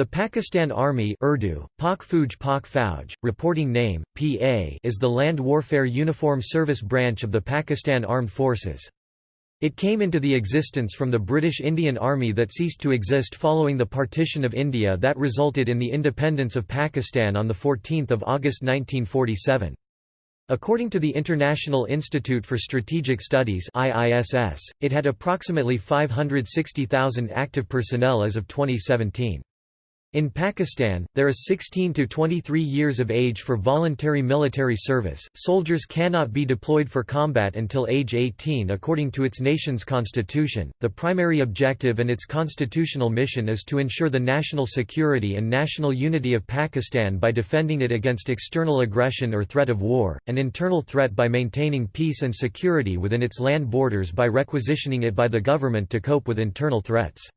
The Pakistan Army Urdu, Pak Fauj Pak Fauj, reporting name, PA is the land warfare uniform service branch of the Pakistan Armed Forces. It came into the existence from the British Indian Army that ceased to exist following the partition of India that resulted in the independence of Pakistan on 14 August 1947. According to the International Institute for Strategic Studies IISS, it had approximately 560,000 active personnel as of 2017. In Pakistan, there is 16 to 23 years of age for voluntary military service. Soldiers cannot be deployed for combat until age 18 according to its nation's constitution. The primary objective and its constitutional mission is to ensure the national security and national unity of Pakistan by defending it against external aggression or threat of war, and internal threat by maintaining peace and security within its land borders by requisitioning it by the government to cope with internal threats.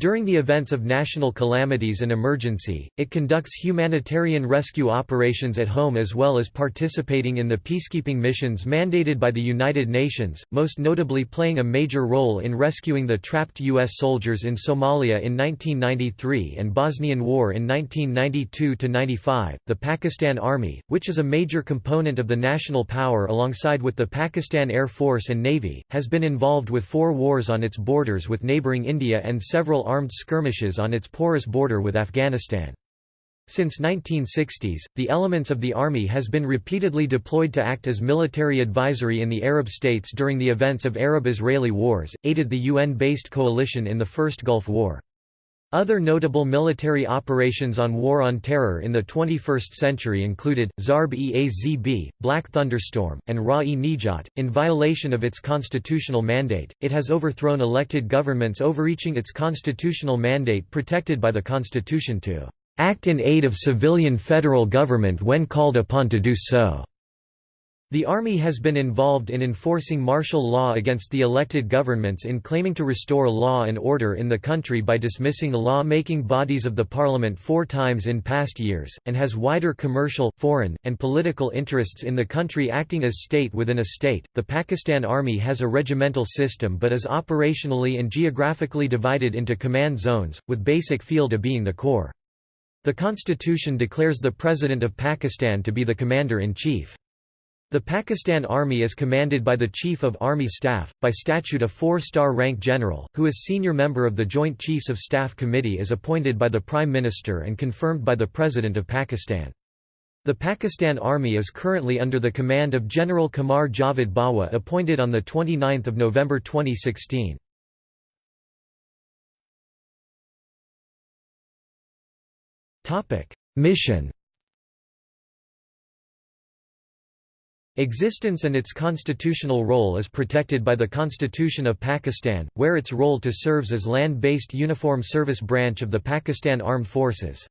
During the events of national calamities and emergency, it conducts humanitarian rescue operations at home as well as participating in the peacekeeping missions mandated by the United Nations, most notably playing a major role in rescuing the trapped U.S. soldiers in Somalia in 1993 and Bosnian War in 1992–95. The Pakistan Army, which is a major component of the national power alongside with the Pakistan Air Force and Navy, has been involved with four wars on its borders with neighbouring India and several armed skirmishes on its porous border with Afghanistan. Since 1960s, the elements of the army has been repeatedly deployed to act as military advisory in the Arab states during the events of Arab-Israeli wars, aided the UN-based coalition in the First Gulf War. Other notable military operations on War on Terror in the 21st century included, Zarb-e-Azb, Black Thunderstorm, and Ra-e-Nijat. In violation of its constitutional mandate, it has overthrown elected governments overreaching its constitutional mandate protected by the Constitution to act in aid of civilian federal government when called upon to do so. The Army has been involved in enforcing martial law against the elected governments in claiming to restore law and order in the country by dismissing law-making bodies of the parliament four times in past years, and has wider commercial, foreign, and political interests in the country acting as state within a state. The Pakistan Army has a regimental system but is operationally and geographically divided into command zones, with basic field A being the core. The constitution declares the President of Pakistan to be the Commander-in-Chief. The Pakistan Army is commanded by the Chief of Army Staff, by statute a four-star rank general, who is senior member of the Joint Chiefs of Staff Committee is appointed by the Prime Minister and confirmed by the President of Pakistan. The Pakistan Army is currently under the command of General Qamar Javed Bajwa appointed on 29 November 2016. Mission Existence and its constitutional role is protected by the Constitution of Pakistan, where its role to serves as land-based uniform service branch of the Pakistan Armed Forces.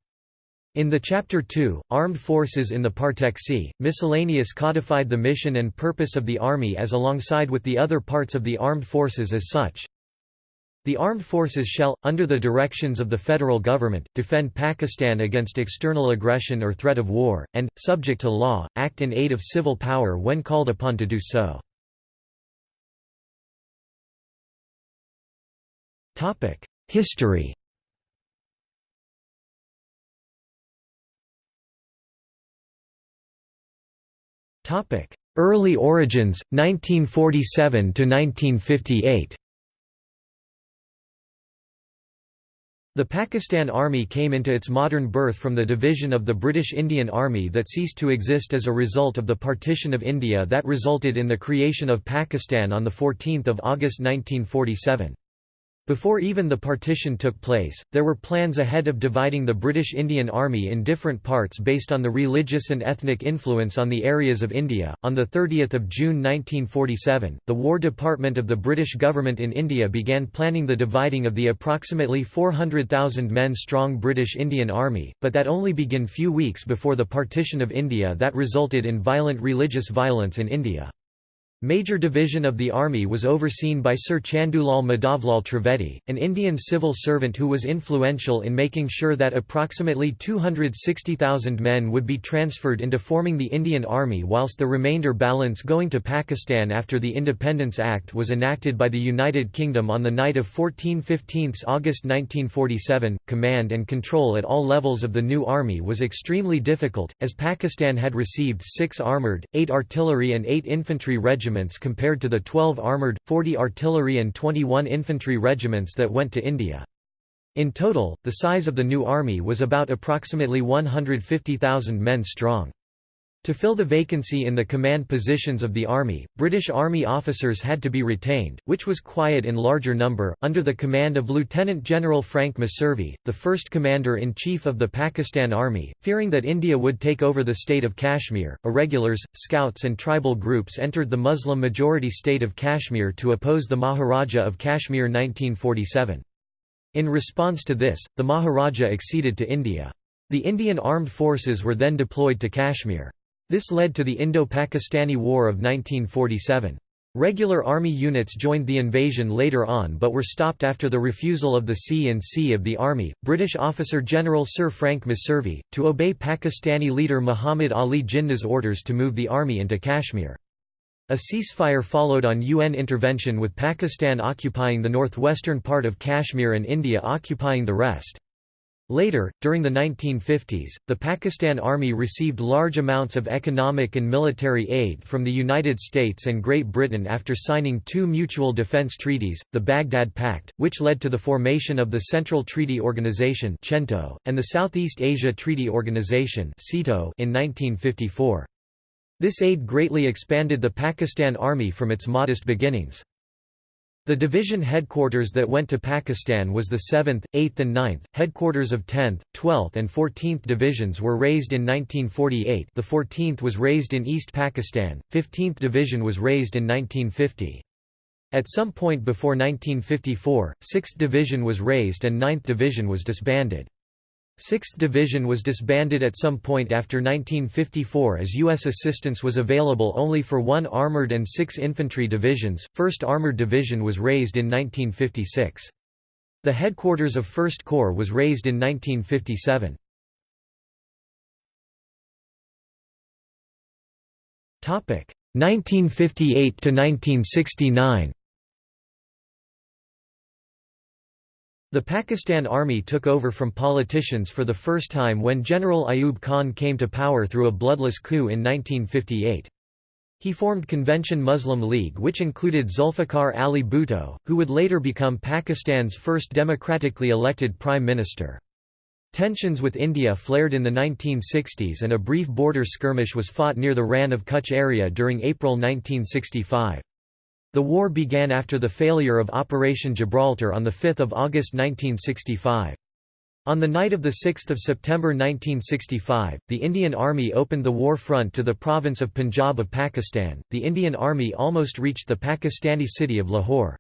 In the Chapter 2, Armed Forces in the Parteksi, miscellaneous codified the mission and purpose of the Army as alongside with the other parts of the armed forces as such, the armed forces shall, under the directions of the federal government, defend Pakistan against external aggression or threat of war, and, subject to law, act in aid of civil power when called upon to do so. History Early origins, 1947 to 1958 The Pakistan Army came into its modern birth from the division of the British Indian Army that ceased to exist as a result of the partition of India that resulted in the creation of Pakistan on 14 August 1947. Before even the partition took place, there were plans ahead of dividing the British Indian Army in different parts based on the religious and ethnic influence on the areas of India. On the 30th of June 1947, the War Department of the British government in India began planning the dividing of the approximately 400,000 men strong British Indian Army, but that only began few weeks before the partition of India that resulted in violent religious violence in India. Major Division of the Army was overseen by Sir Chandulal Madhavlal Trivedi, an Indian civil servant who was influential in making sure that approximately 260,000 men would be transferred into forming the Indian Army whilst the remainder balance going to Pakistan after the Independence Act was enacted by the United Kingdom on the night of 14-15 August 1947. Command and control at all levels of the new army was extremely difficult, as Pakistan had received six armoured, eight artillery and eight infantry regiments regiments compared to the 12 armoured, 40 artillery and 21 infantry regiments that went to India. In total, the size of the new army was about approximately 150,000 men strong. To fill the vacancy in the command positions of the Army, British Army officers had to be retained, which was quiet in larger number, under the command of Lieutenant General Frank Messervy, the first Commander-in-Chief of the Pakistan Army. Fearing that India would take over the state of Kashmir, irregulars, scouts and tribal groups entered the Muslim-majority state of Kashmir to oppose the Maharaja of Kashmir 1947. In response to this, the Maharaja acceded to India. The Indian armed forces were then deployed to Kashmir. This led to the Indo-Pakistani War of 1947. Regular army units joined the invasion later on but were stopped after the refusal of the C&C of the army, British officer General Sir Frank Messervy, to obey Pakistani leader Muhammad Ali Jinnah's orders to move the army into Kashmir. A ceasefire followed on UN intervention with Pakistan occupying the northwestern part of Kashmir and India occupying the rest. Later, during the 1950s, the Pakistan Army received large amounts of economic and military aid from the United States and Great Britain after signing two mutual defense treaties, the Baghdad Pact, which led to the formation of the Central Treaty Organization and the Southeast Asia Treaty Organization in 1954. This aid greatly expanded the Pakistan Army from its modest beginnings. The division headquarters that went to Pakistan was the 7th, 8th and 9th, headquarters of 10th, 12th and 14th divisions were raised in 1948 the 14th was raised in East Pakistan, 15th Division was raised in 1950. At some point before 1954, 6th Division was raised and 9th Division was disbanded. 6th Division was disbanded at some point after 1954 as U.S. assistance was available only for one armored and six infantry divisions. 1st Armored Division was raised in 1956. The headquarters of 1st Corps was raised in 1957. Topic 1958 to 1969. The Pakistan Army took over from politicians for the first time when General Ayub Khan came to power through a bloodless coup in 1958. He formed Convention Muslim League which included Zulfikar Ali Bhutto, who would later become Pakistan's first democratically elected prime minister. Tensions with India flared in the 1960s and a brief border skirmish was fought near the Rann of Kutch area during April 1965. The war began after the failure of Operation Gibraltar on 5 August 1965. On the night of 6 September 1965, the Indian Army opened the war front to the province of Punjab of Pakistan. The Indian Army almost reached the Pakistani city of Lahore.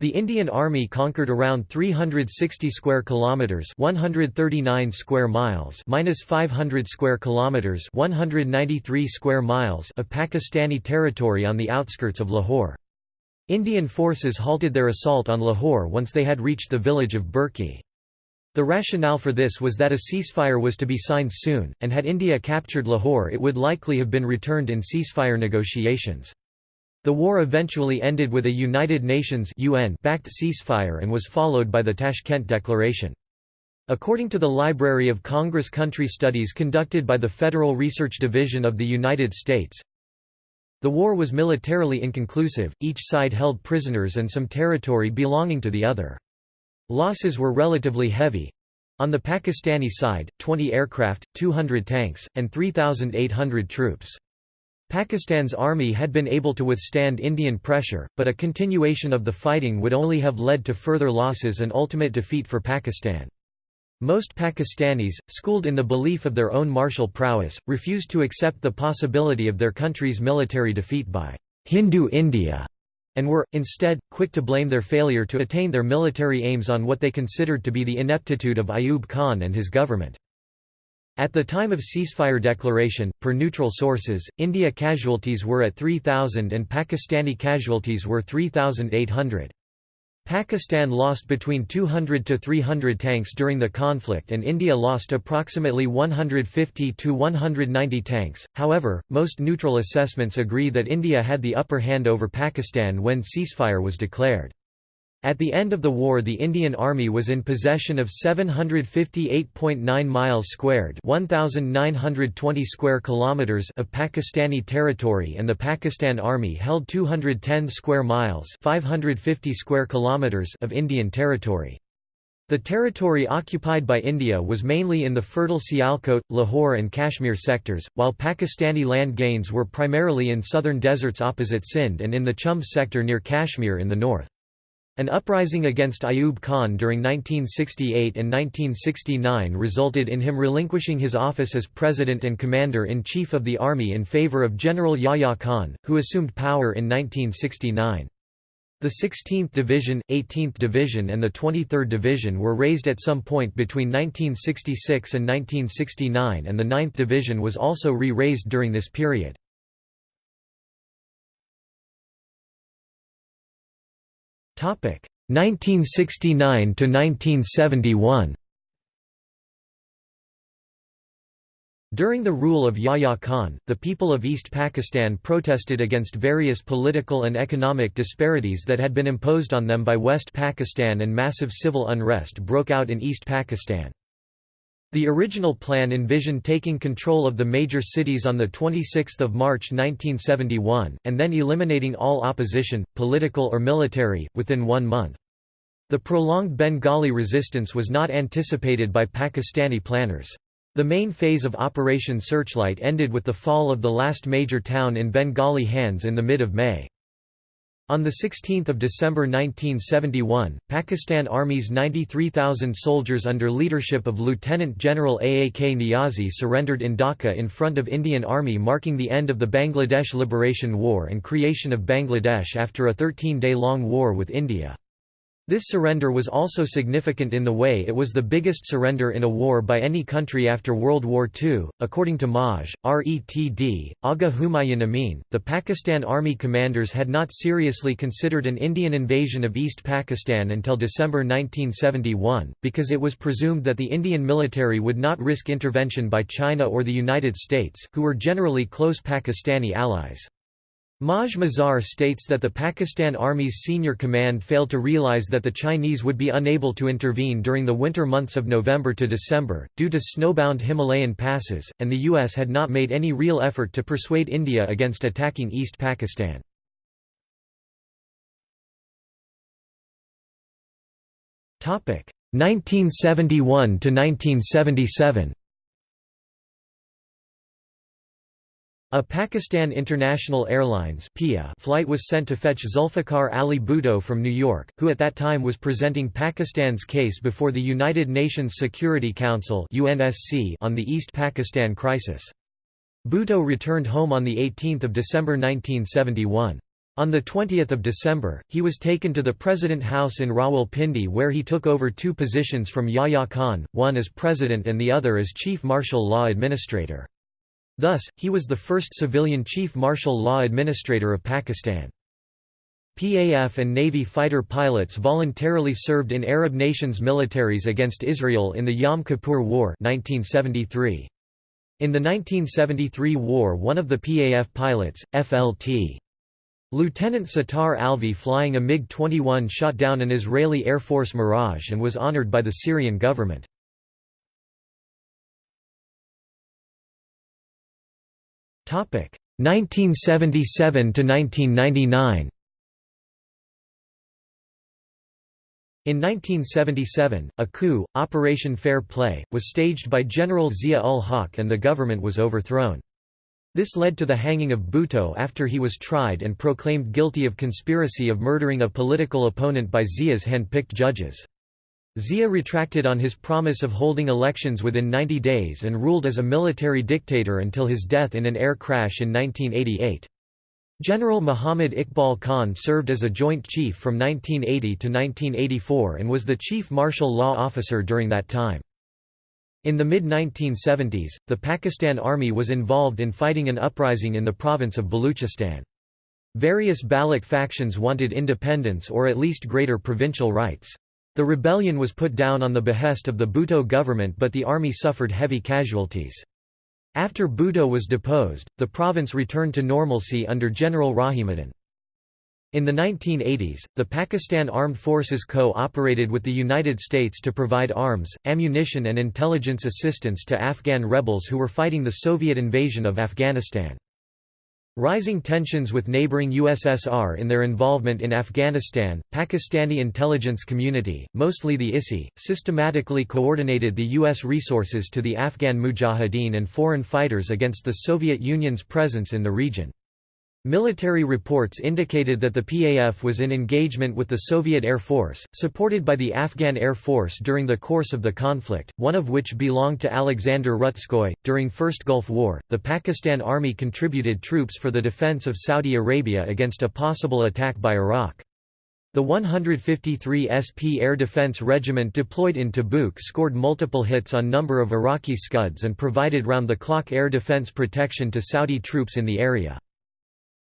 The Indian Army conquered around 360 square kilometers, 139 square miles, minus 500 square kilometers, 193 square miles of Pakistani territory on the outskirts of Lahore. Indian forces halted their assault on Lahore once they had reached the village of Burki. The rationale for this was that a ceasefire was to be signed soon, and had India captured Lahore it would likely have been returned in ceasefire negotiations. The war eventually ended with a United Nations backed ceasefire and was followed by the Tashkent Declaration. According to the Library of Congress Country Studies conducted by the Federal Research Division of the United States, the war was militarily inconclusive, each side held prisoners and some territory belonging to the other. Losses were relatively heavy. On the Pakistani side, 20 aircraft, 200 tanks, and 3,800 troops. Pakistan's army had been able to withstand Indian pressure, but a continuation of the fighting would only have led to further losses and ultimate defeat for Pakistan. Most Pakistanis, schooled in the belief of their own martial prowess, refused to accept the possibility of their country's military defeat by Hindu India, and were, instead, quick to blame their failure to attain their military aims on what they considered to be the ineptitude of Ayub Khan and his government. At the time of ceasefire declaration, per neutral sources, India casualties were at 3,000 and Pakistani casualties were 3,800. Pakistan lost between 200 to 300 tanks during the conflict and India lost approximately 150 to 190 tanks. However, most neutral assessments agree that India had the upper hand over Pakistan when ceasefire was declared. At the end of the war the Indian Army was in possession of 758.9 miles squared 1920 square kilometers of Pakistani territory and the Pakistan Army held 210 square miles 550 square kilometers of Indian territory. The territory occupied by India was mainly in the fertile Sialkot, Lahore and Kashmir sectors, while Pakistani land gains were primarily in southern deserts opposite Sindh and in the Chumb sector near Kashmir in the north. An uprising against Ayub Khan during 1968 and 1969 resulted in him relinquishing his office as President and Commander-in-Chief of the Army in favor of General Yahya Khan, who assumed power in 1969. The 16th Division, 18th Division and the 23rd Division were raised at some point between 1966 and 1969 and the 9th Division was also re-raised during this period. 1969 to 1971 During the rule of Yahya Khan, the people of East Pakistan protested against various political and economic disparities that had been imposed on them by West Pakistan and massive civil unrest broke out in East Pakistan. The original plan envisioned taking control of the major cities on 26 March 1971, and then eliminating all opposition, political or military, within one month. The prolonged Bengali resistance was not anticipated by Pakistani planners. The main phase of Operation Searchlight ended with the fall of the last major town in Bengali hands in the mid of May. On 16 December 1971, Pakistan Army's 93,000 soldiers under leadership of Lieutenant General Aak Niazi surrendered in Dhaka in front of Indian Army marking the end of the Bangladesh Liberation War and creation of Bangladesh after a 13-day-long war with India. This surrender was also significant in the way it was the biggest surrender in a war by any country after World War II. According to Maj. Retd. Agha Humayun Amin, the Pakistan Army commanders had not seriously considered an Indian invasion of East Pakistan until December 1971, because it was presumed that the Indian military would not risk intervention by China or the United States, who were generally close Pakistani allies. Maj Mazar states that the Pakistan Army's senior command failed to realize that the Chinese would be unable to intervene during the winter months of November to December, due to snowbound Himalayan passes, and the U.S. had not made any real effort to persuade India against attacking East Pakistan. Topic 1971 to 1977. A Pakistan International Airlines flight was sent to fetch Zulfikar Ali Bhutto from New York, who at that time was presenting Pakistan's case before the United Nations Security Council on the East Pakistan crisis. Bhutto returned home on 18 December 1971. On 20 December, he was taken to the President House in Rawalpindi where he took over two positions from Yahya Khan, one as president and the other as chief martial law administrator. Thus, he was the first civilian chief martial law administrator of Pakistan. PAF and Navy fighter pilots voluntarily served in Arab nations' militaries against Israel in the Yom Kippur War 1973. In the 1973 war one of the PAF pilots, FLT. Lieutenant Sattar Alvi flying a MiG-21 shot down an Israeli Air Force Mirage and was honored by the Syrian government. 1977 to 1999 In 1977, a coup, Operation Fair Play, was staged by General Zia-ul-Haq and the government was overthrown. This led to the hanging of Bhutto after he was tried and proclaimed guilty of conspiracy of murdering a political opponent by Zia's hand-picked judges. Zia retracted on his promise of holding elections within 90 days and ruled as a military dictator until his death in an air crash in 1988. General Muhammad Iqbal Khan served as a Joint Chief from 1980 to 1984 and was the Chief Martial Law Officer during that time. In the mid-1970s, the Pakistan Army was involved in fighting an uprising in the province of Baluchistan. Various Baloch factions wanted independence or at least greater provincial rights. The rebellion was put down on the behest of the Bhutto government but the army suffered heavy casualties. After Bhutto was deposed, the province returned to normalcy under General Rahimuddin. In the 1980s, the Pakistan Armed Forces co-operated with the United States to provide arms, ammunition and intelligence assistance to Afghan rebels who were fighting the Soviet invasion of Afghanistan. Rising tensions with neighboring USSR in their involvement in Afghanistan, Pakistani intelligence community, mostly the ISI, systematically coordinated the U.S. resources to the Afghan mujahideen and foreign fighters against the Soviet Union's presence in the region. Military reports indicated that the PAF was in engagement with the Soviet Air Force, supported by the Afghan Air Force during the course of the conflict, one of which belonged to Alexander Rutskoy. During First Gulf War, the Pakistan Army contributed troops for the defense of Saudi Arabia against a possible attack by Iraq. The 153 SP Air Defense Regiment deployed in Tabuk scored multiple hits on number of Iraqi Scuds and provided round-the-clock air defense protection to Saudi troops in the area.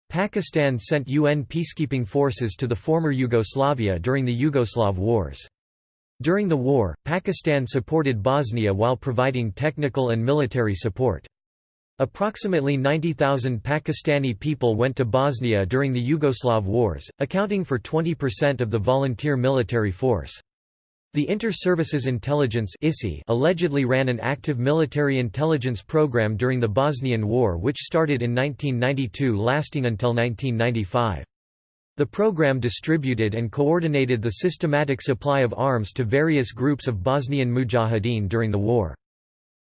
Pakistan sent UN peacekeeping forces to the former Yugoslavia during the Yugoslav Wars. During the war, Pakistan supported Bosnia while providing technical and military support. Approximately 90,000 Pakistani people went to Bosnia during the Yugoslav wars, accounting for 20% of the volunteer military force. The Inter-Services Intelligence allegedly ran an active military intelligence program during the Bosnian War which started in 1992 lasting until 1995. The program distributed and coordinated the systematic supply of arms to various groups of Bosnian mujahideen during the war.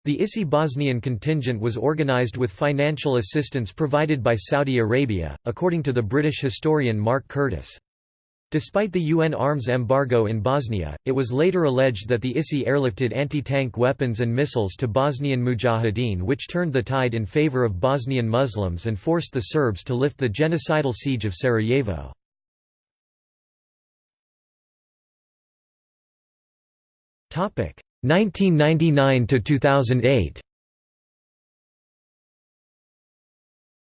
The ISI Bosnian contingent was organized with financial assistance provided by Saudi Arabia, according to the British historian Mark Curtis. Despite the UN arms embargo in Bosnia, it was later alleged that the ISI airlifted anti-tank weapons and missiles to Bosnian Mujahideen which turned the tide in favor of Bosnian Muslims and forced the Serbs to lift the genocidal siege of Sarajevo. Topic 1999 to 2008.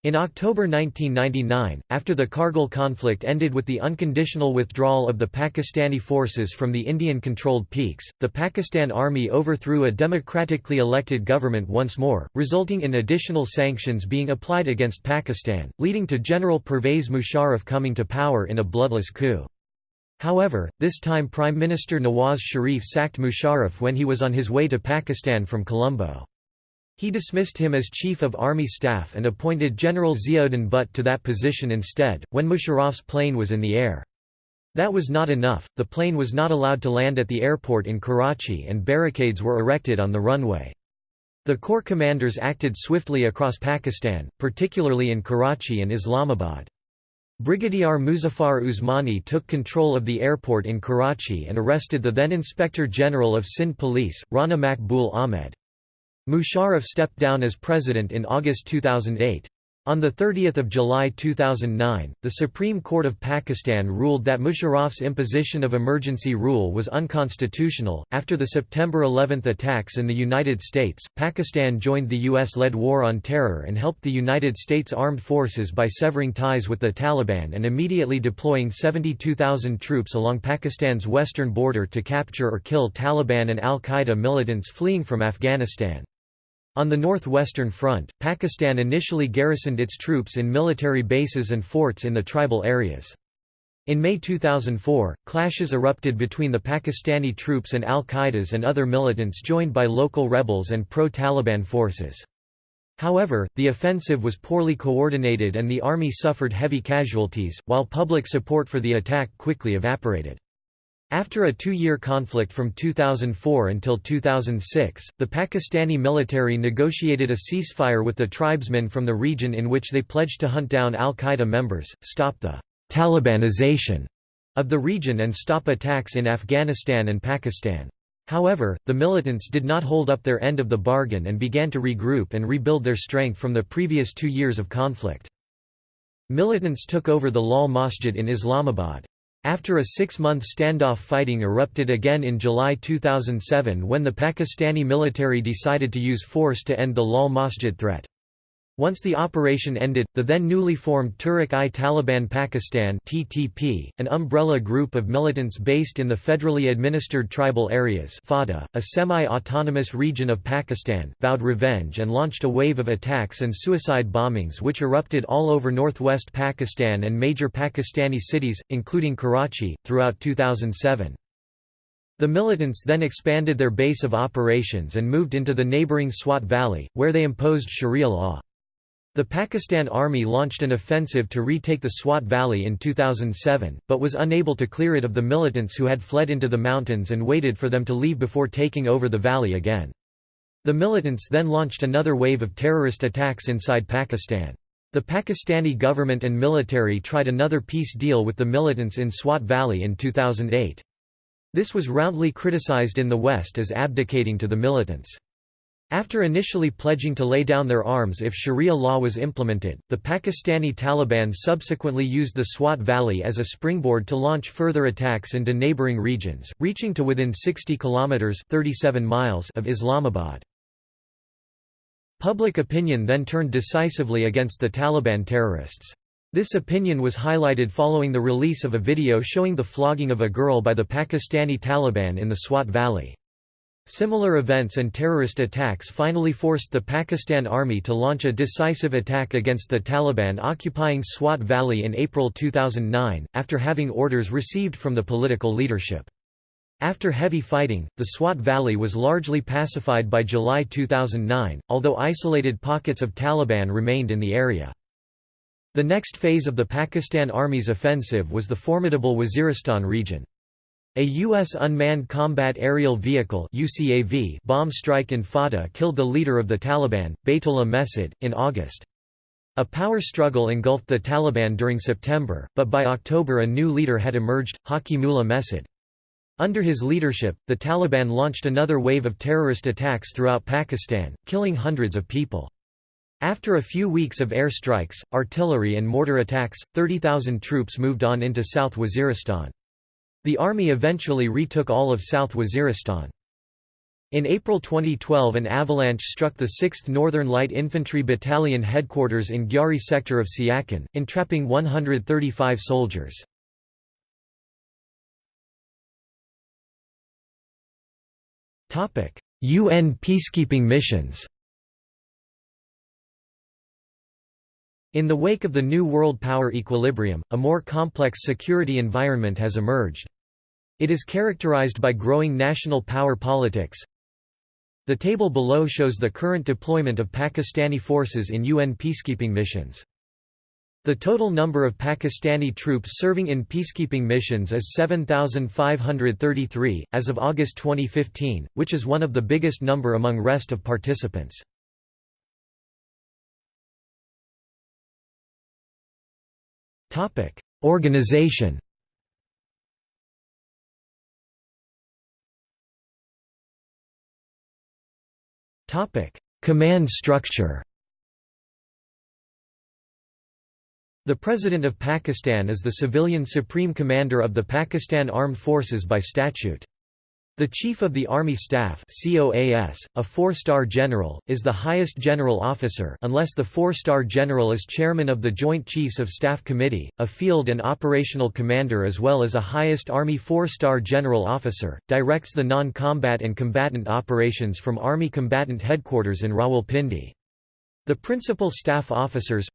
In October 1999, after the Kargil conflict ended with the unconditional withdrawal of the Pakistani forces from the Indian-controlled peaks, the Pakistan Army overthrew a democratically elected government once more, resulting in additional sanctions being applied against Pakistan, leading to General Pervez Musharraf coming to power in a bloodless coup. However, this time Prime Minister Nawaz Sharif sacked Musharraf when he was on his way to Pakistan from Colombo. He dismissed him as Chief of Army Staff and appointed General Ziauddin Butt to that position instead, when Musharraf's plane was in the air. That was not enough, the plane was not allowed to land at the airport in Karachi and barricades were erected on the runway. The Corps commanders acted swiftly across Pakistan, particularly in Karachi and Islamabad. Brigadier Muzaffar Usmani took control of the airport in Karachi and arrested the then Inspector General of Sindh Police, Rana Makbul Ahmed. Musharraf stepped down as president in August 2008. On 30 July 2009, the Supreme Court of Pakistan ruled that Musharraf's imposition of emergency rule was unconstitutional. After the September 11 attacks in the United States, Pakistan joined the U.S.-led war on terror and helped the United States Armed Forces by severing ties with the Taliban and immediately deploying 72,000 troops along Pakistan's western border to capture or kill Taliban and al-Qaeda militants fleeing from Afghanistan. On the northwestern front, Pakistan initially garrisoned its troops in military bases and forts in the tribal areas. In May 2004, clashes erupted between the Pakistani troops and al-Qaeda's and other militants joined by local rebels and pro-Taliban forces. However, the offensive was poorly coordinated and the army suffered heavy casualties, while public support for the attack quickly evaporated. After a two-year conflict from 2004 until 2006, the Pakistani military negotiated a ceasefire with the tribesmen from the region in which they pledged to hunt down al-Qaeda members, stop the «Talibanization» of the region and stop attacks in Afghanistan and Pakistan. However, the militants did not hold up their end of the bargain and began to regroup and rebuild their strength from the previous two years of conflict. Militants took over the Lal Masjid in Islamabad. After a six-month standoff fighting erupted again in July 2007 when the Pakistani military decided to use force to end the Lal Masjid threat. Once the operation ended, the then newly formed Tehrik-i-Taliban Pakistan (TTP), an umbrella group of militants based in the federally administered tribal areas (FATA), a semi-autonomous region of Pakistan, vowed revenge and launched a wave of attacks and suicide bombings which erupted all over northwest Pakistan and major Pakistani cities, including Karachi, throughout 2007. The militants then expanded their base of operations and moved into the neighbouring Swat Valley, where they imposed Sharia law. The Pakistan Army launched an offensive to retake the Swat Valley in 2007, but was unable to clear it of the militants who had fled into the mountains and waited for them to leave before taking over the valley again. The militants then launched another wave of terrorist attacks inside Pakistan. The Pakistani government and military tried another peace deal with the militants in Swat Valley in 2008. This was roundly criticized in the West as abdicating to the militants. After initially pledging to lay down their arms if Sharia law was implemented, the Pakistani Taliban subsequently used the Swat Valley as a springboard to launch further attacks into neighboring regions, reaching to within 60 kilometers (37 miles) of Islamabad. Public opinion then turned decisively against the Taliban terrorists. This opinion was highlighted following the release of a video showing the flogging of a girl by the Pakistani Taliban in the Swat Valley. Similar events and terrorist attacks finally forced the Pakistan Army to launch a decisive attack against the Taliban occupying Swat Valley in April 2009, after having orders received from the political leadership. After heavy fighting, the Swat Valley was largely pacified by July 2009, although isolated pockets of Taliban remained in the area. The next phase of the Pakistan Army's offensive was the formidable Waziristan region. A U.S. Unmanned Combat Aerial Vehicle UCAV bomb strike in FATA killed the leader of the Taliban, Baitullah Mehsud, in August. A power struggle engulfed the Taliban during September, but by October a new leader had emerged, Hakimullah Mehsud. Under his leadership, the Taliban launched another wave of terrorist attacks throughout Pakistan, killing hundreds of people. After a few weeks of air strikes, artillery and mortar attacks, 30,000 troops moved on into South Waziristan. The army eventually retook all of South Waziristan. In April 2012 an avalanche struck the 6th Northern Light Infantry Battalion headquarters in Gyari sector of Siachen, entrapping 135 soldiers. UN peacekeeping missions In the wake of the new world power equilibrium, a more complex security environment has emerged. It is characterized by growing national power politics. The table below shows the current deployment of Pakistani forces in UN peacekeeping missions. The total number of Pakistani troops serving in peacekeeping missions is 7,533, as of August 2015, which is one of the biggest number among rest of participants. Topic: Organization. Topic: Command structure. The President of Pakistan is the civilian supreme commander of the Pakistan Armed Forces by statute. The Chief of the Army Staff COAS, a four-star general, is the highest general officer unless the four-star general is chairman of the Joint Chiefs of Staff Committee, a field and operational commander as well as a highest Army four-star general officer, directs the non-combat and combatant operations from Army Combatant Headquarters in Rawalpindi. The principal staff officers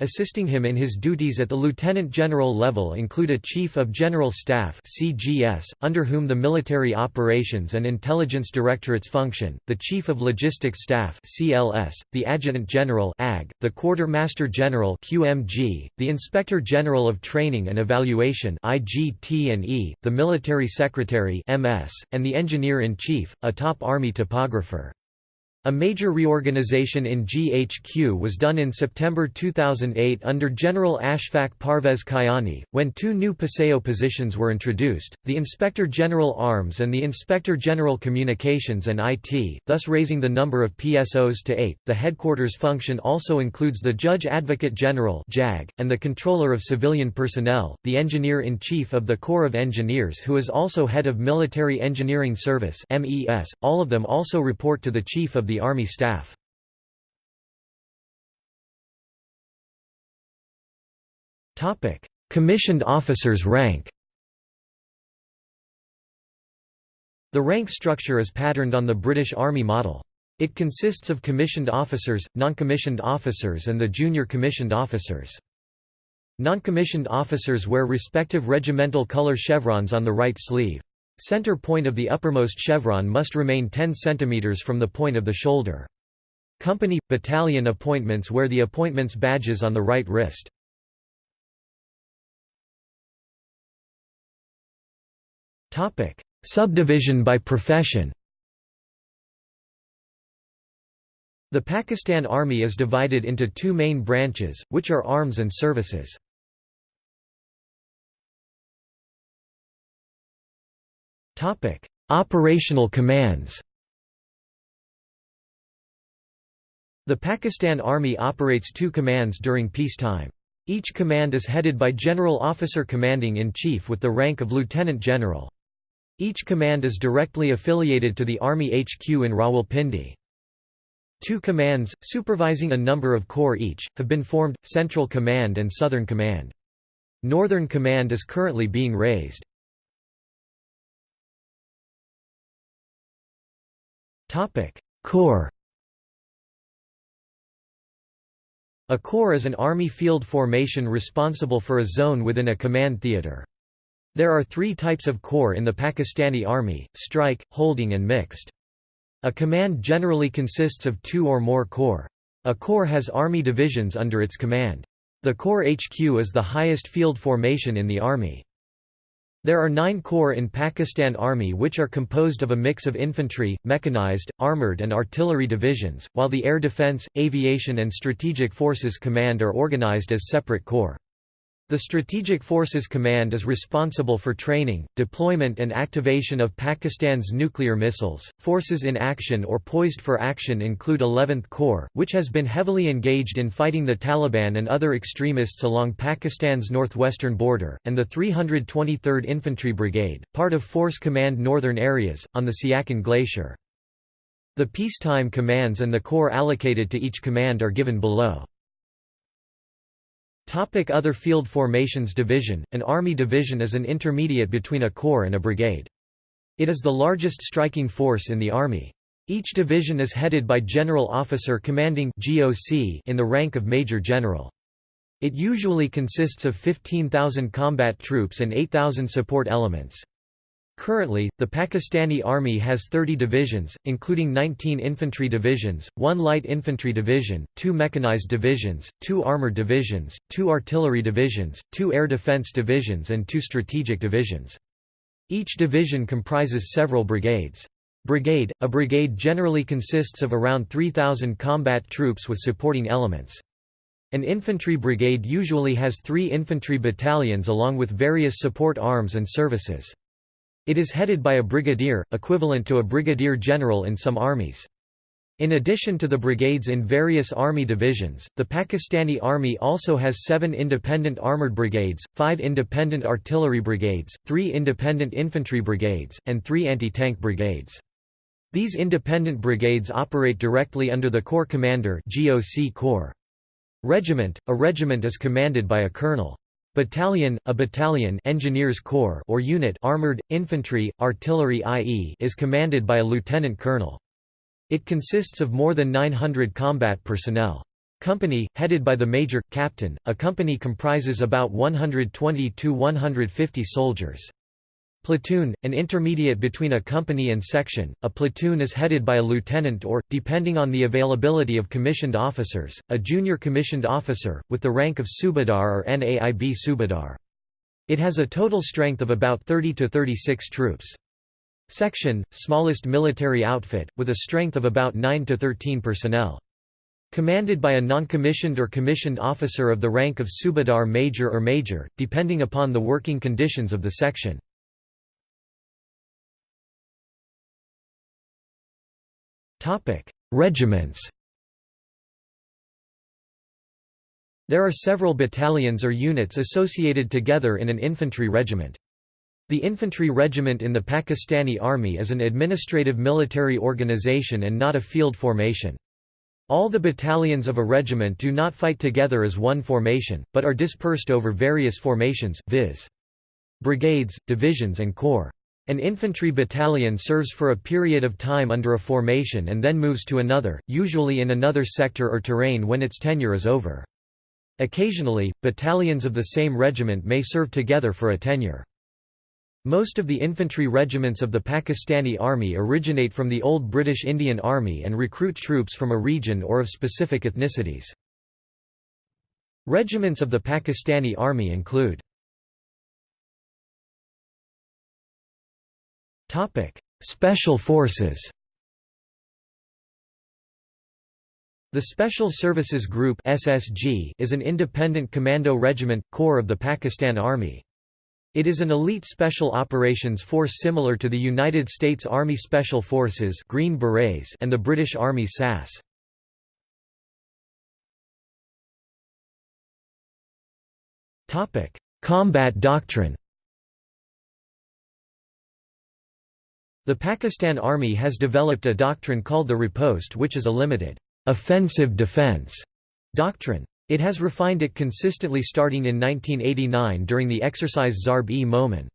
assisting him in his duties at the lieutenant general level include a Chief of General Staff CGS, under whom the Military Operations and Intelligence Directorates function, the Chief of Logistics Staff CLS, the Adjutant General AG, the Quartermaster General QMG, the Inspector General of Training and Evaluation IGT&E, the Military Secretary MS, and the Engineer-in-Chief, a top Army topographer. A major reorganization in GHQ was done in September 2008 under General Ashfaq Parvez Kayani, when two new PSEO positions were introduced, the Inspector General Arms and the Inspector General Communications and IT, thus raising the number of PSOs to eight. The headquarters function also includes the Judge Advocate General and the Controller of Civilian Personnel, the Engineer-in-Chief of the Corps of Engineers who is also head of Military Engineering Service all of them also report to the Chief of the Army Staff. Commissioned officers rank The rank structure is patterned on the British Army model. It consists of commissioned officers, non-commissioned officers and the junior commissioned officers. Non-commissioned officers wear respective regimental color chevrons on the right sleeve. Center point of the uppermost chevron must remain 10 cm from the point of the shoulder. Company – battalion appointments wear the appointments badges on the right wrist. Subdivision by profession The Pakistan Army is divided into two main branches, which are arms and services. Operational commands The Pakistan Army operates two commands during peacetime. Each command is headed by General Officer Commanding-in-Chief with the rank of Lieutenant General. Each command is directly affiliated to the Army HQ in Rawalpindi. Two commands, supervising a number of corps each, have been formed, Central Command and Southern Command. Northern Command is currently being raised. Topic: Corps. A corps is an army field formation responsible for a zone within a command theater. There are three types of corps in the Pakistani Army, strike, holding and mixed. A command generally consists of two or more corps. A corps has army divisions under its command. The Corps HQ is the highest field formation in the Army. There are nine corps in Pakistan Army which are composed of a mix of infantry, mechanized, armoured and artillery divisions, while the Air Defence, Aviation and Strategic Forces Command are organised as separate corps. The Strategic Forces Command is responsible for training, deployment and activation of Pakistan's nuclear missiles. Forces in action or poised for action include 11th Corps, which has been heavily engaged in fighting the Taliban and other extremists along Pakistan's northwestern border, and the 323rd Infantry Brigade, part of Force Command Northern Areas, on the Siachen Glacier. The peacetime commands and the corps allocated to each command are given below. Topic Other field formations Division An Army division is an intermediate between a corps and a brigade. It is the largest striking force in the Army. Each division is headed by General Officer Commanding GOC in the rank of Major General. It usually consists of 15,000 combat troops and 8,000 support elements. Currently, the Pakistani Army has 30 divisions, including 19 infantry divisions, 1 light infantry division, 2 mechanized divisions, 2 armored divisions, 2 artillery divisions, 2 air defense divisions and 2 strategic divisions. Each division comprises several brigades. Brigade – A brigade generally consists of around 3,000 combat troops with supporting elements. An infantry brigade usually has three infantry battalions along with various support arms and services. It is headed by a brigadier, equivalent to a brigadier general in some armies. In addition to the brigades in various army divisions, the Pakistani Army also has seven independent armoured brigades, five independent artillery brigades, three independent infantry brigades, and three anti-tank brigades. These independent brigades operate directly under the Corps Commander GOC Corps. Regiment – A regiment is commanded by a colonel. Battalion, a battalion engineers corps or unit armored, infantry, artillery i.e. is commanded by a lieutenant colonel. It consists of more than 900 combat personnel. Company, headed by the major, captain, a company comprises about 120–150 soldiers. Platoon, an intermediate between a company and section, a platoon is headed by a lieutenant or, depending on the availability of commissioned officers, a junior commissioned officer, with the rank of Subadar or Naib Subadar. It has a total strength of about 30 to 36 troops. Section, smallest military outfit, with a strength of about 9 to 13 personnel. Commanded by a non-commissioned or commissioned officer of the rank of Subadar Major or Major, depending upon the working conditions of the section. Regiments There are several battalions or units associated together in an infantry regiment. The infantry regiment in the Pakistani Army is an administrative military organization and not a field formation. All the battalions of a regiment do not fight together as one formation, but are dispersed over various formations, viz. brigades, divisions and corps. An infantry battalion serves for a period of time under a formation and then moves to another, usually in another sector or terrain when its tenure is over. Occasionally, battalions of the same regiment may serve together for a tenure. Most of the infantry regiments of the Pakistani Army originate from the old British Indian Army and recruit troops from a region or of specific ethnicities. Regiments of the Pakistani Army include Special Forces The Special Services Group (SSG) is an independent commando regiment corps of the Pakistan Army. It is an elite special operations force similar to the United States Army Special Forces Green Berets and the British Army SAS. Topic: Combat doctrine. The Pakistan Army has developed a doctrine called the riposte which is a limited offensive defense doctrine. It has refined it consistently starting in 1989 during the exercise Zarb-e-Momin.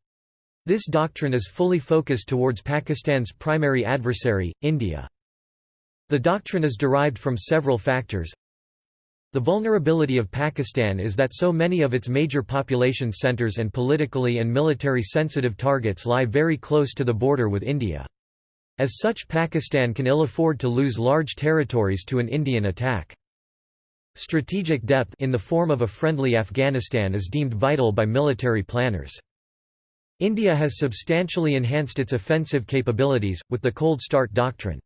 This doctrine is fully focused towards Pakistan's primary adversary, India. The doctrine is derived from several factors. The vulnerability of Pakistan is that so many of its major population centers and politically and military sensitive targets lie very close to the border with India. As such Pakistan can ill afford to lose large territories to an Indian attack. Strategic depth in the form of a friendly Afghanistan is deemed vital by military planners. India has substantially enhanced its offensive capabilities, with the cold start doctrine.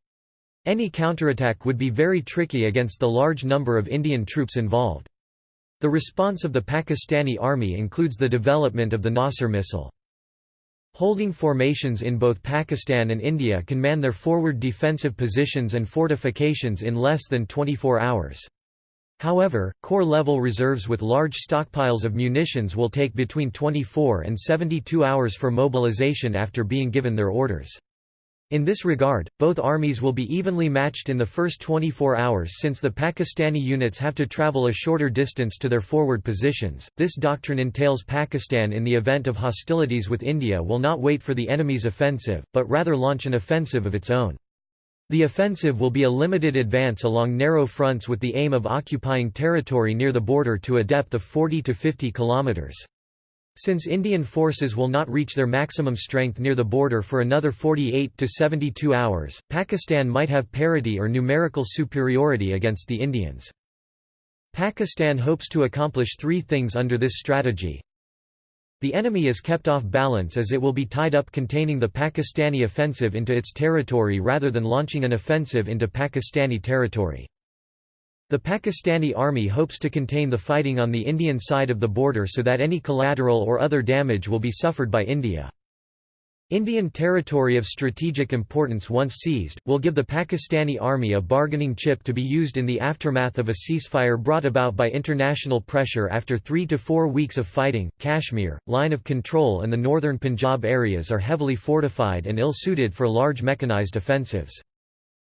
Any counterattack would be very tricky against the large number of Indian troops involved. The response of the Pakistani army includes the development of the Nasr missile. Holding formations in both Pakistan and India can man their forward defensive positions and fortifications in less than 24 hours. However, corps-level reserves with large stockpiles of munitions will take between 24 and 72 hours for mobilization after being given their orders. In this regard, both armies will be evenly matched in the first 24 hours since the Pakistani units have to travel a shorter distance to their forward positions. This doctrine entails Pakistan in the event of hostilities with India will not wait for the enemy's offensive, but rather launch an offensive of its own. The offensive will be a limited advance along narrow fronts with the aim of occupying territory near the border to a depth of 40 to 50 kilometers. Since Indian forces will not reach their maximum strength near the border for another 48 to 72 hours, Pakistan might have parity or numerical superiority against the Indians. Pakistan hopes to accomplish three things under this strategy. The enemy is kept off balance as it will be tied up containing the Pakistani offensive into its territory rather than launching an offensive into Pakistani territory. The Pakistani army hopes to contain the fighting on the Indian side of the border so that any collateral or other damage will be suffered by India. Indian territory of strategic importance once seized, will give the Pakistani army a bargaining chip to be used in the aftermath of a ceasefire brought about by international pressure after three to four weeks of fighting. Kashmir, line of control and the northern Punjab areas are heavily fortified and ill-suited for large mechanized offensives.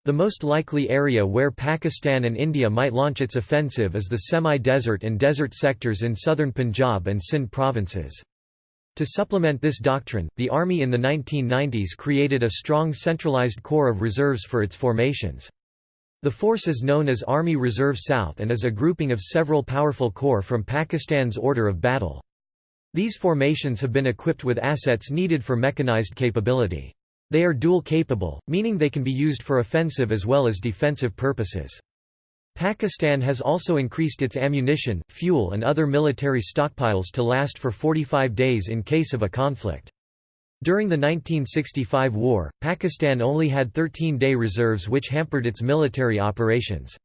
The most likely area where Pakistan and India might launch its offensive is the semi-desert and desert sectors in southern Punjab and Sindh provinces. To supplement this doctrine, the Army in the 1990s created a strong centralized corps of reserves for its formations. The force is known as Army Reserve South and is a grouping of several powerful corps from Pakistan's order of battle. These formations have been equipped with assets needed for mechanized capability. They are dual capable, meaning they can be used for offensive as well as defensive purposes. Pakistan has also increased its ammunition, fuel and other military stockpiles to last for 45 days in case of a conflict. During the 1965 war, Pakistan only had 13-day reserves which hampered its military operations.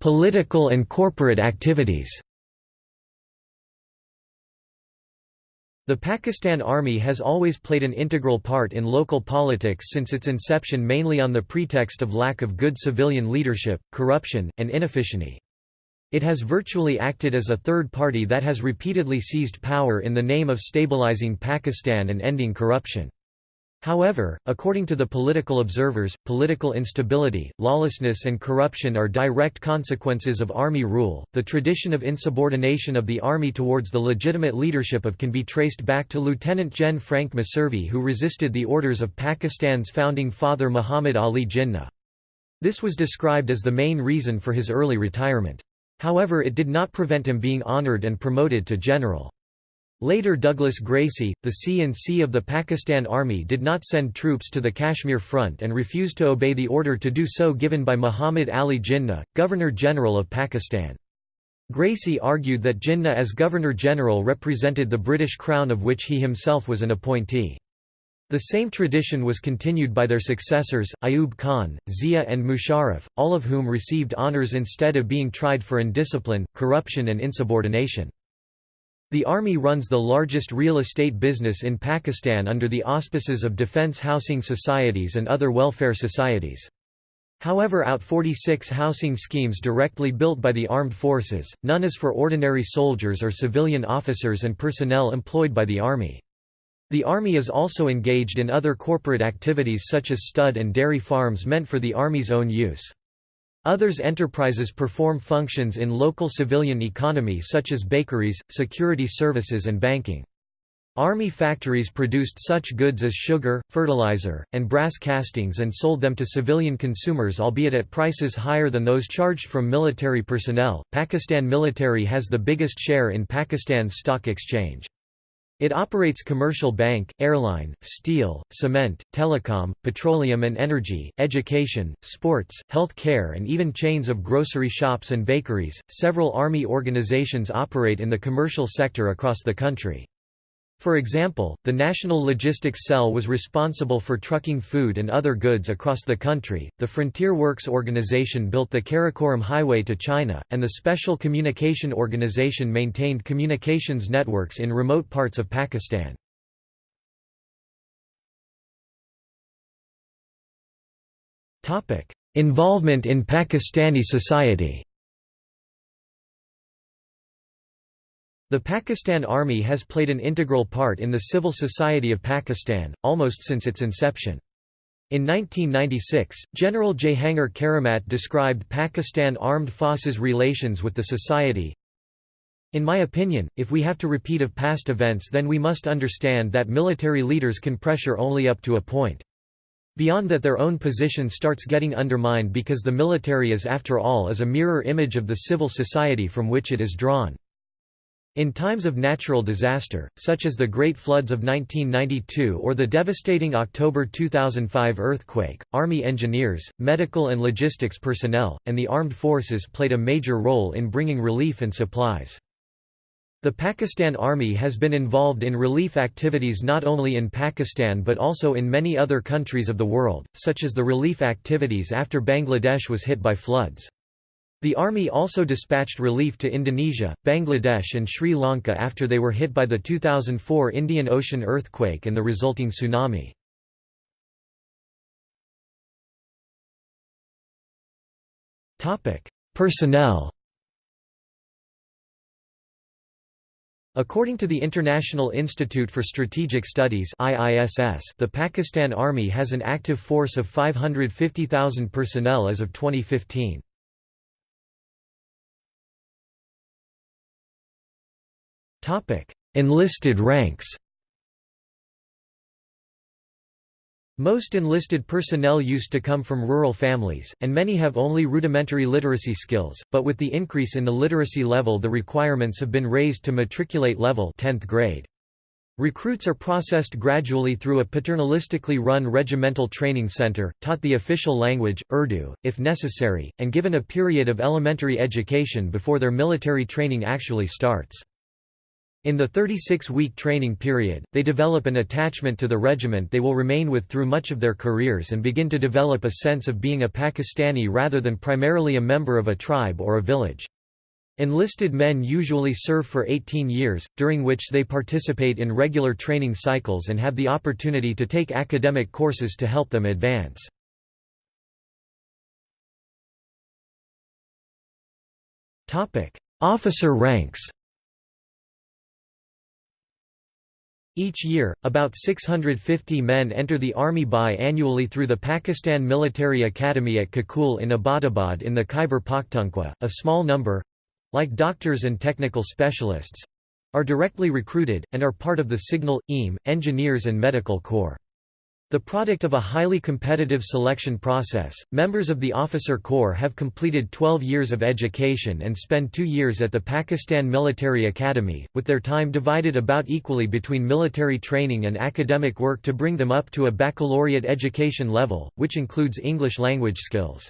Political and corporate activities The Pakistan Army has always played an integral part in local politics since its inception mainly on the pretext of lack of good civilian leadership, corruption, and inefficiency. It has virtually acted as a third party that has repeatedly seized power in the name of stabilizing Pakistan and ending corruption. However, according to the political observers, political instability, lawlessness, and corruption are direct consequences of army rule. The tradition of insubordination of the army towards the legitimate leadership of can be traced back to Lieutenant Gen Frank Messervy, who resisted the orders of Pakistan's founding father Muhammad Ali Jinnah. This was described as the main reason for his early retirement. However it did not prevent him being honored and promoted to general. Later Douglas Gracey, the C-in-C of the Pakistan Army did not send troops to the Kashmir Front and refused to obey the order to do so given by Muhammad Ali Jinnah, Governor-General of Pakistan. Gracey argued that Jinnah as Governor-General represented the British Crown of which he himself was an appointee. The same tradition was continued by their successors, Ayub Khan, Zia and Musharraf, all of whom received honours instead of being tried for indiscipline, corruption and insubordination. The army runs the largest real estate business in Pakistan under the auspices of defence housing societies and other welfare societies. However out 46 housing schemes directly built by the armed forces, none is for ordinary soldiers or civilian officers and personnel employed by the army. The Army is also engaged in other corporate activities such as stud and dairy farms meant for the Army's own use. Others enterprises perform functions in local civilian economy such as bakeries, security services and banking. Army factories produced such goods as sugar, fertilizer, and brass castings and sold them to civilian consumers albeit at prices higher than those charged from military personnel. Pakistan military has the biggest share in Pakistan's stock exchange. It operates commercial bank, airline, steel, cement, telecom, petroleum and energy, education, sports, health care, and even chains of grocery shops and bakeries. Several army organizations operate in the commercial sector across the country. For example, the National Logistics Cell was responsible for trucking food and other goods across the country, the Frontier Works Organization built the Karakoram Highway to China, and the Special Communication Organization maintained communications networks in remote parts of Pakistan. Involvement in Pakistani society The Pakistan Army has played an integral part in the civil society of Pakistan, almost since its inception. In 1996, General Jahangir Karamat described Pakistan Armed Forces' relations with the society, in my opinion, if we have to repeat of past events then we must understand that military leaders can pressure only up to a point. Beyond that their own position starts getting undermined because the military is after all is a mirror image of the civil society from which it is drawn. In times of natural disaster, such as the Great Floods of 1992 or the devastating October 2005 earthquake, Army engineers, medical and logistics personnel, and the armed forces played a major role in bringing relief and supplies. The Pakistan Army has been involved in relief activities not only in Pakistan but also in many other countries of the world, such as the relief activities after Bangladesh was hit by floods. The army also dispatched relief to Indonesia, Bangladesh and Sri Lanka after they were hit by the 2004 Indian Ocean earthquake and the resulting tsunami. Personnel According to the International Institute for Strategic Studies IISS, the Pakistan Army has an active force of 550,000 personnel as of 2015. Enlisted ranks. Most enlisted personnel used to come from rural families, and many have only rudimentary literacy skills, but with the increase in the literacy level the requirements have been raised to matriculate level 10th grade. Recruits are processed gradually through a paternalistically run regimental training center, taught the official language, Urdu, if necessary, and given a period of elementary education before their military training actually starts. In the 36-week training period, they develop an attachment to the regiment they will remain with through much of their careers and begin to develop a sense of being a Pakistani rather than primarily a member of a tribe or a village. Enlisted men usually serve for 18 years, during which they participate in regular training cycles and have the opportunity to take academic courses to help them advance. Officer ranks Each year, about 650 men enter the army bi-annually through the Pakistan Military Academy at Kakul in Abbottabad in the Khyber Pakhtunkhwa. A small number, like doctors and technical specialists, are directly recruited, and are part of the Signal, EAM, Engineers and Medical Corps. The product of a highly competitive selection process, members of the officer corps have completed 12 years of education and spend two years at the Pakistan Military Academy, with their time divided about equally between military training and academic work to bring them up to a baccalaureate education level, which includes English language skills.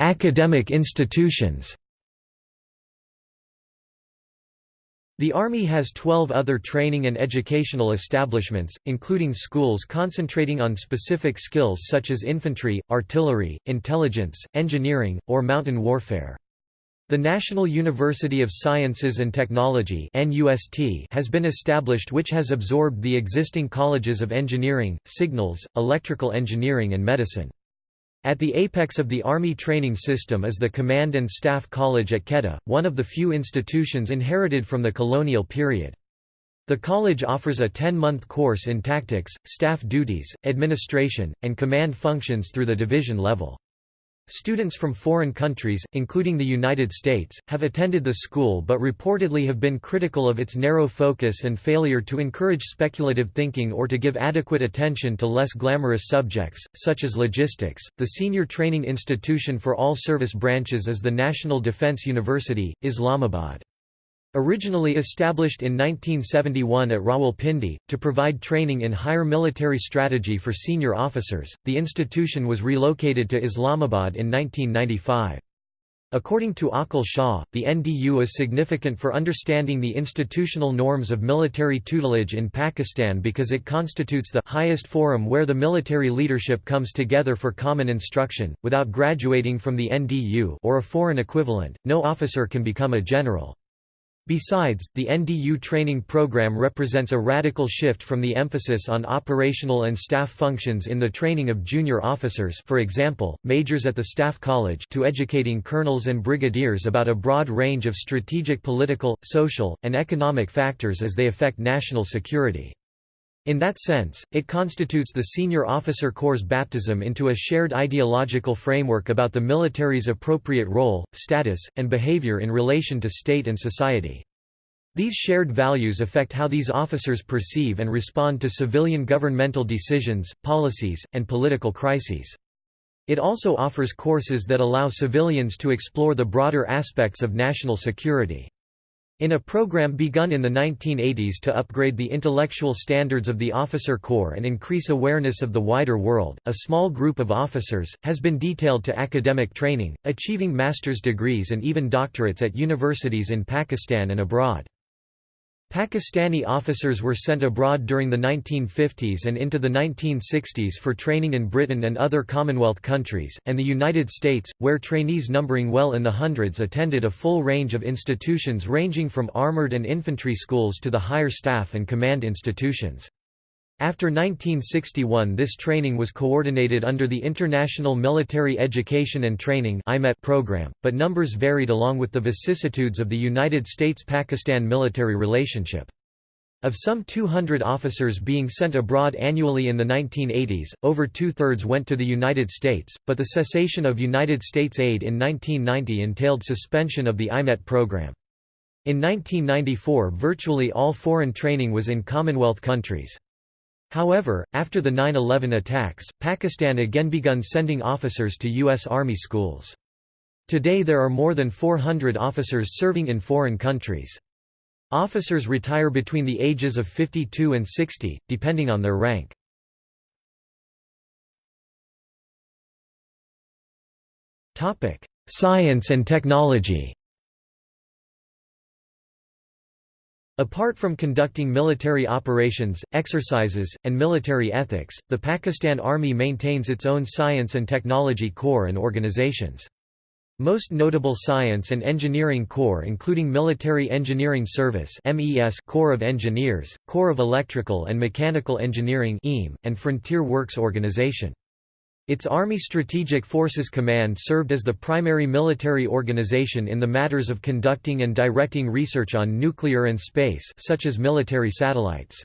Academic institutions. The Army has 12 other training and educational establishments, including schools concentrating on specific skills such as infantry, artillery, intelligence, engineering, or mountain warfare. The National University of Sciences and Technology has been established which has absorbed the existing colleges of engineering, signals, electrical engineering and medicine. At the apex of the Army training system is the Command and Staff College at Quetta, one of the few institutions inherited from the colonial period. The college offers a 10-month course in tactics, staff duties, administration, and command functions through the division level. Students from foreign countries, including the United States, have attended the school but reportedly have been critical of its narrow focus and failure to encourage speculative thinking or to give adequate attention to less glamorous subjects, such as logistics. The senior training institution for all service branches is the National Defence University, Islamabad. Originally established in 1971 at Rawalpindi, to provide training in higher military strategy for senior officers, the institution was relocated to Islamabad in 1995. According to Aqil Shah, the NDU is significant for understanding the institutional norms of military tutelage in Pakistan because it constitutes the highest forum where the military leadership comes together for common instruction. Without graduating from the NDU or a foreign equivalent, no officer can become a general. Besides, the NDU training program represents a radical shift from the emphasis on operational and staff functions in the training of junior officers for example, majors at the Staff College to educating colonels and brigadiers about a broad range of strategic political, social, and economic factors as they affect national security. In that sense, it constitutes the senior officer corps' baptism into a shared ideological framework about the military's appropriate role, status, and behavior in relation to state and society. These shared values affect how these officers perceive and respond to civilian governmental decisions, policies, and political crises. It also offers courses that allow civilians to explore the broader aspects of national security. In a program begun in the 1980s to upgrade the intellectual standards of the officer corps and increase awareness of the wider world, a small group of officers, has been detailed to academic training, achieving master's degrees and even doctorates at universities in Pakistan and abroad. Pakistani officers were sent abroad during the 1950s and into the 1960s for training in Britain and other Commonwealth countries, and the United States, where trainees numbering well in the hundreds attended a full range of institutions ranging from armored and infantry schools to the higher staff and command institutions. After 1961 this training was coordinated under the International Military Education and Training program, but numbers varied along with the vicissitudes of the United States-Pakistan military relationship. Of some 200 officers being sent abroad annually in the 1980s, over two-thirds went to the United States, but the cessation of United States aid in 1990 entailed suspension of the IMET program. In 1994 virtually all foreign training was in Commonwealth countries. However, after the 9-11 attacks, Pakistan again begun sending officers to U.S. Army schools. Today there are more than 400 officers serving in foreign countries. Officers retire between the ages of 52 and 60, depending on their rank. Science and technology Apart from conducting military operations, exercises, and military ethics, the Pakistan Army maintains its own science and technology corps and organizations. Most notable science and engineering corps including Military Engineering Service MES Corps of Engineers, Corps of Electrical and Mechanical Engineering EAM, and Frontier Works Organization. Its Army Strategic Forces Command served as the primary military organization in the matters of conducting and directing research on nuclear and space such as military satellites.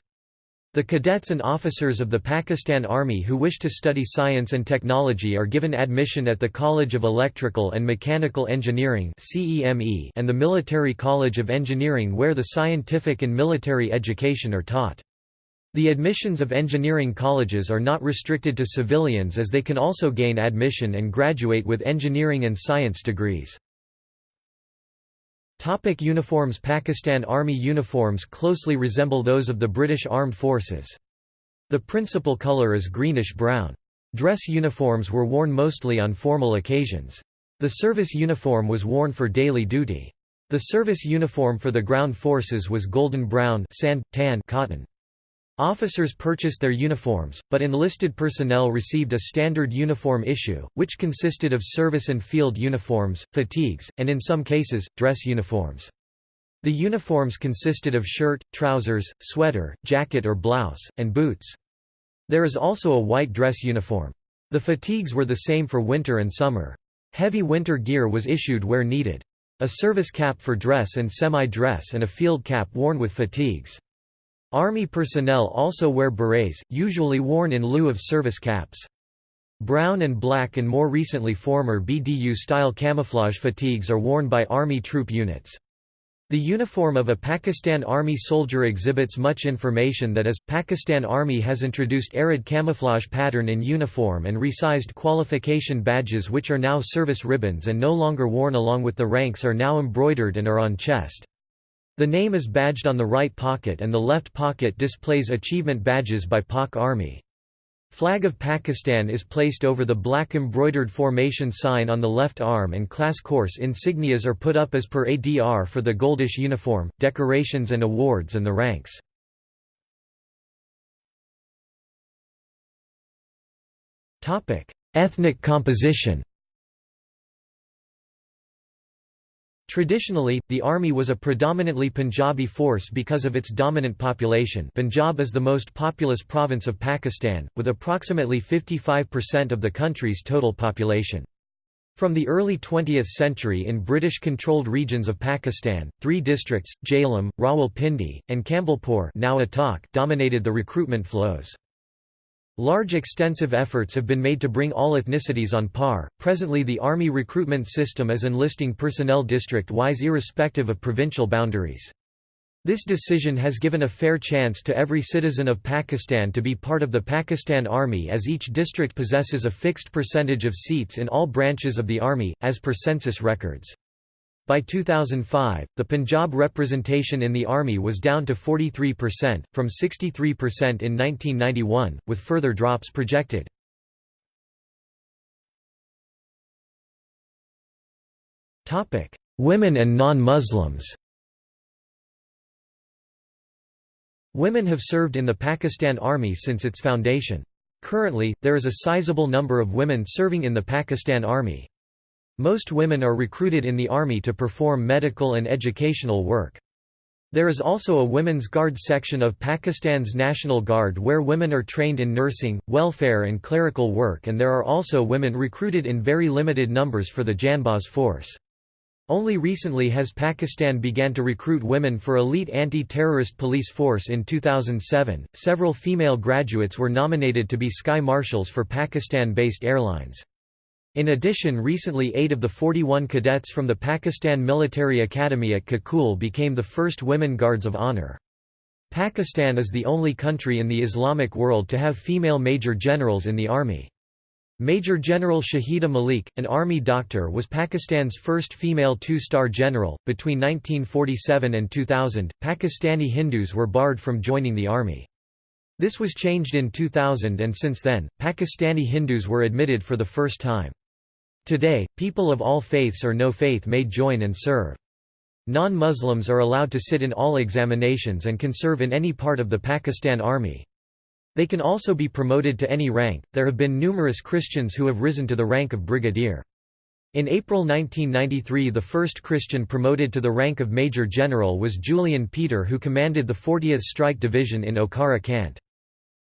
The cadets and officers of the Pakistan Army who wish to study science and technology are given admission at the College of Electrical and Mechanical Engineering and the Military College of Engineering where the scientific and military education are taught. The admissions of engineering colleges are not restricted to civilians as they can also gain admission and graduate with engineering and science degrees. Topic uniforms Pakistan Army uniforms closely resemble those of the British Armed Forces. The principal colour is greenish-brown. Dress uniforms were worn mostly on formal occasions. The service uniform was worn for daily duty. The service uniform for the ground forces was golden brown sand, tan cotton. Officers purchased their uniforms, but enlisted personnel received a standard uniform issue, which consisted of service and field uniforms, fatigues, and in some cases, dress uniforms. The uniforms consisted of shirt, trousers, sweater, jacket or blouse, and boots. There is also a white dress uniform. The fatigues were the same for winter and summer. Heavy winter gear was issued where needed. A service cap for dress and semi-dress and a field cap worn with fatigues. Army personnel also wear berets, usually worn in lieu of service caps. Brown and black and more recently former BDU-style camouflage fatigues are worn by Army troop units. The uniform of a Pakistan Army soldier exhibits much information that is, Pakistan Army has introduced arid camouflage pattern in uniform and resized qualification badges which are now service ribbons and no longer worn along with the ranks are now embroidered and are on chest. The name is badged on the right pocket and the left pocket displays achievement badges by Pak Army. Flag of Pakistan is placed over the black embroidered formation sign on the left arm and class course insignias are put up as per ADR for the goldish uniform, decorations and awards and the ranks. Ethnic composition Traditionally, the army was a predominantly Punjabi force because of its dominant population Punjab is the most populous province of Pakistan, with approximately 55% of the country's total population. From the early 20th century in British-controlled regions of Pakistan, three districts, Jhelum, Rawalpindi, and Campbellpur now dominated the recruitment flows. Large extensive efforts have been made to bring all ethnicities on par. Presently, the Army recruitment system is enlisting personnel district wise irrespective of provincial boundaries. This decision has given a fair chance to every citizen of Pakistan to be part of the Pakistan Army as each district possesses a fixed percentage of seats in all branches of the Army, as per census records. By 2005, the Punjab representation in the army was down to 43%, from 63% in 1991, with further drops projected. Women and non-Muslims Women have served in the Pakistan Army since its foundation. Currently, there is a sizable number of women serving in the Pakistan Army. Most women are recruited in the army to perform medical and educational work. There is also a Women's Guard section of Pakistan's National Guard where women are trained in nursing, welfare and clerical work and there are also women recruited in very limited numbers for the Janbaz force. Only recently has Pakistan began to recruit women for elite anti-terrorist police force in 2007. Several female graduates were nominated to be sky marshals for Pakistan-based airlines. In addition recently eight of the 41 cadets from the Pakistan Military Academy at Kakul became the first women guards of honor. Pakistan is the only country in the Islamic world to have female major generals in the army. Major General Shahida Malik, an army doctor was Pakistan's first female two-star general. Between 1947 and 2000, Pakistani Hindus were barred from joining the army. This was changed in 2000 and since then, Pakistani Hindus were admitted for the first time. Today, people of all faiths or no faith may join and serve. Non-Muslims are allowed to sit in all examinations and can serve in any part of the Pakistan Army. They can also be promoted to any rank. There have been numerous Christians who have risen to the rank of brigadier. In April 1993 the first Christian promoted to the rank of Major General was Julian Peter who commanded the 40th Strike Division in Okara Cant.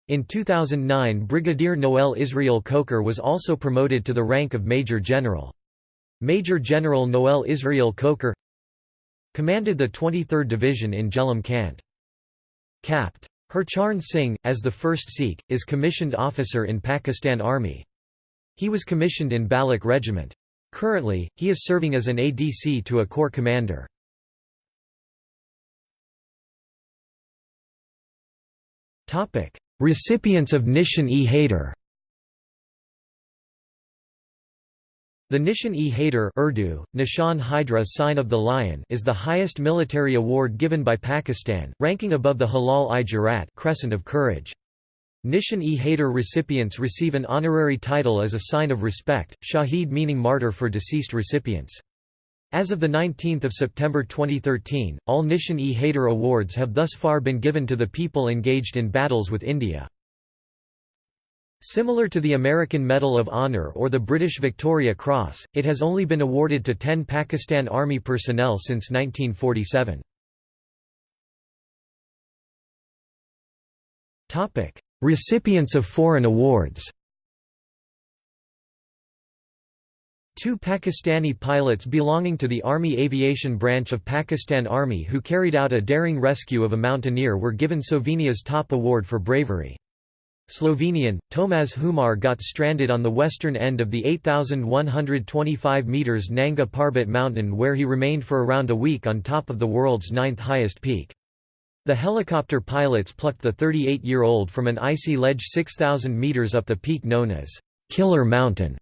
In 2009 Brigadier Noel Israel Khokhar was also promoted to the rank of Major General. Major General Noel Israel Khokhar commanded the 23rd Division in Jhelum Cant. Capt. Harcharan Singh, as the first Sikh, is commissioned officer in Pakistan Army. He was commissioned in Baloch Regiment. Currently, he is serving as an ADC to a corps commander. Recipients of Nishan-e-Haider The Nishan-e-Haider Urdu, Nishan Hydra Sign of the Lion is the highest military award given by Pakistan, ranking above the Hilal-i-Jurat Crescent of Courage. Nishan-e-Haider recipients receive an honorary title as a sign of respect, Shaheed meaning martyr for deceased recipients. As of 19 September 2013, all Nishan-e-Haider awards have thus far been given to the people engaged in battles with India. Similar to the American Medal of Honor or the British Victoria Cross, it has only been awarded to 10 Pakistan Army personnel since 1947. Recipients of foreign awards Two Pakistani pilots belonging to the Army Aviation Branch of Pakistan Army who carried out a daring rescue of a mountaineer were given Slovenia's top award for bravery. Slovenian, Tomaž Humar got stranded on the western end of the 8,125 metres Nanga Parbat mountain where he remained for around a week on top of the world's ninth highest peak. The helicopter pilots plucked the 38-year-old from an icy ledge 6,000 metres up the peak known as Killer Mountain.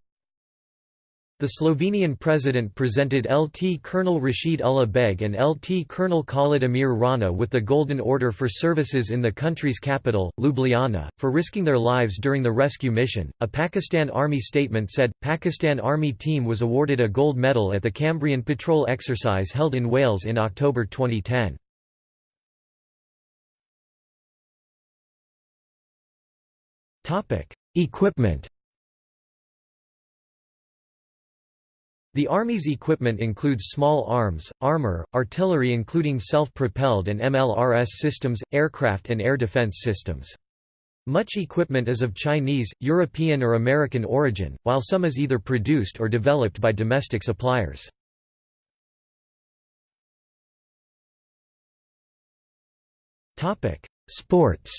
The Slovenian president presented LT Colonel Rashid Ullah Beg and LT Colonel Khalid Amir Rana with the Golden Order for services in the country's capital, Ljubljana, for risking their lives during the rescue mission. A Pakistan Army statement said, Pakistan Army team was awarded a gold medal at the Cambrian patrol exercise held in Wales in October 2010. Equipment The Army's equipment includes small arms, armor, artillery including self-propelled and MLRS systems, aircraft and air defense systems. Much equipment is of Chinese, European or American origin, while some is either produced or developed by domestic suppliers. Sports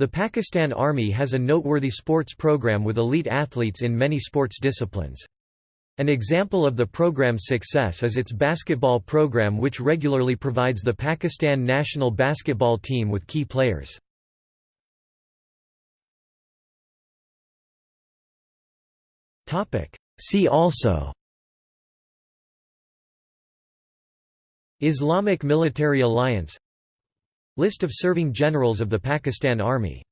The Pakistan Army has a noteworthy sports program with elite athletes in many sports disciplines. An example of the program's success is its basketball program which regularly provides the Pakistan national basketball team with key players. See also Islamic Military Alliance List of serving generals of the Pakistan Army